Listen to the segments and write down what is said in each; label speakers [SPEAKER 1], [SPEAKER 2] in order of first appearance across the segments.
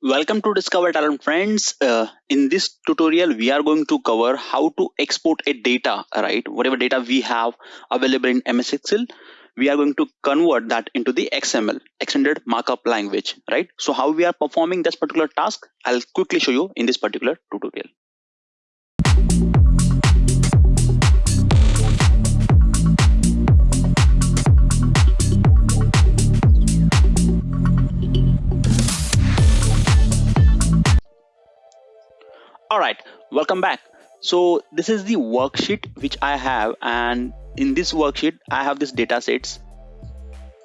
[SPEAKER 1] Welcome to Discover Talent friends. Uh, in this tutorial, we are going to cover how to export a data, right? Whatever data we have available in MS Excel, we are going to convert that into the XML, extended markup language, right? So how we are performing this particular task, I'll quickly show you in this particular tutorial. Welcome back. So this is the worksheet which i have and in this worksheet i have this data sets.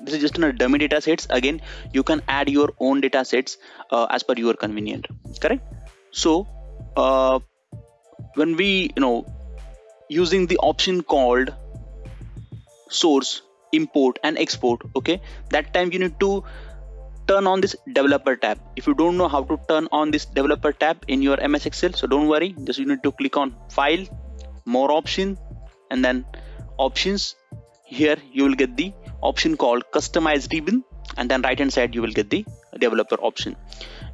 [SPEAKER 1] This is just a dummy data sets. Again you can add your own data sets uh, as per your convenient. Correct? So uh, when we you know using the option called source import and export okay that time you need to turn on this developer tab. If you don't know how to turn on this developer tab in your ms excel so don't worry. Just you need to click on file more option and then options. Here you will get the option called customize ribbon and then right hand side you will get the developer option.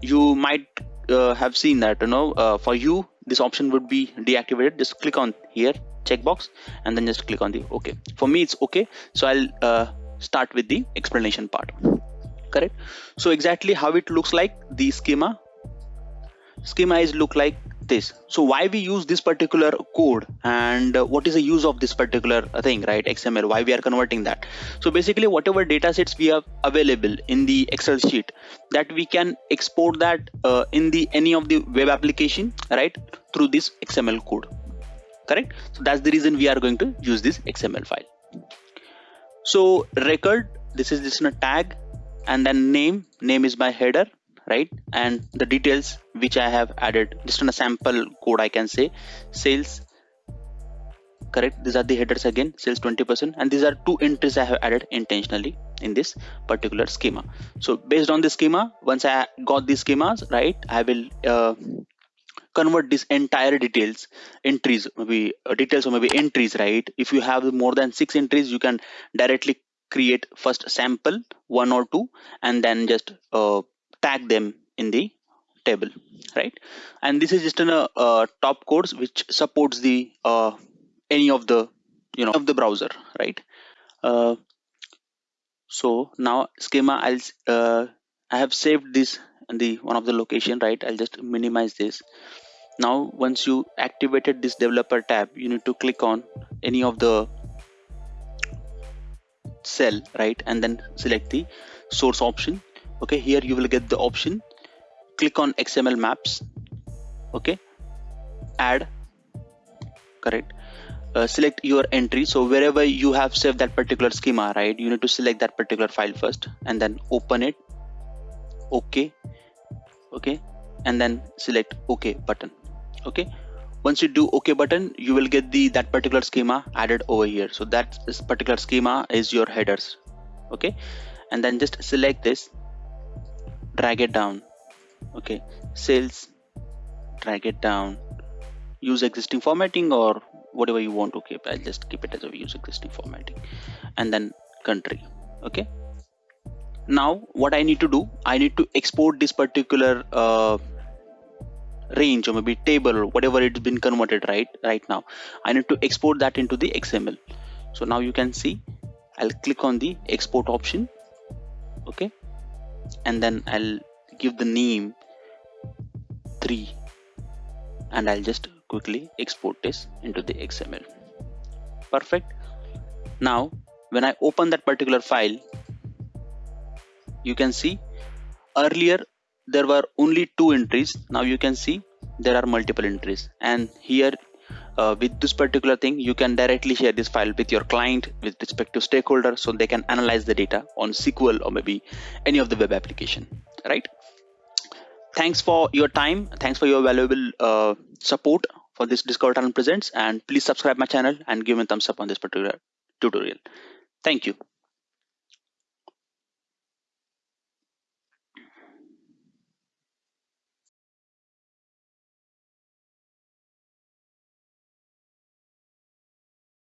[SPEAKER 1] You might uh, have seen that you know uh, for you this option would be deactivated. Just click on here checkbox and then just click on the ok for me it's okay. So i'll uh, start with the explanation part correct? So exactly how it looks like the schema schema is look like this. So why we use this particular code and what is the use of this particular thing right? Xml why we are converting that? So basically whatever data sets we have available in the excel sheet that we can export that uh, in the any of the web application right through this xml code. Correct? So that's the reason we are going to use this xml file. So record this is this in a tag and then name name is my header right? And the details which i have added just on a sample code i can say. Sales correct these are the headers again sales 20 percent and these are two entries i have added intentionally in this particular schema. So based on the schema once i got these schemas right i will uh, convert this entire details entries maybe uh, details or maybe entries right? If you have more than six entries you can directly create first sample one or two and then just uh, tag them in the table right? And this is just in a uh, top course which supports the uh, any of the you know of the browser right? Uh, so now schema I'll uh, I have saved this the one of the location right? I'll just minimize this. Now once you activated this developer tab you need to click on any of the cell right and then select the source option. Okay here you will get the option. Click on xml maps. Okay add. Correct. Uh, select your entry. So wherever you have saved that particular schema right you need to select that particular file first and then open it. Okay. Okay. And then select ok button. Okay once you do ok button you will get the that particular schema added over here. So that particular schema is your headers. Okay and then just select this. Drag it down. Okay sales. Drag it down. Use existing formatting or whatever you want. To keep i'll just keep it as a use existing formatting. And then country. Okay now what i need to do i need to export this particular uh, range or maybe table or whatever it's been converted right right now. I need to export that into the xml so now you can see i'll click on the export option okay? And then i'll give the name 3 and i'll just quickly export this into the xml perfect. Now when i open that particular file you can see earlier there were only two entries. Now you can see there are multiple entries. And here uh, with this particular thing you can directly share this file with your client with respect to stakeholder so they can analyze the data on sql or maybe any of the web application right? Thanks for your time. Thanks for your valuable uh, support for this discover talent presents. And please subscribe my channel and give me a thumbs up on this particular tutorial. Thank you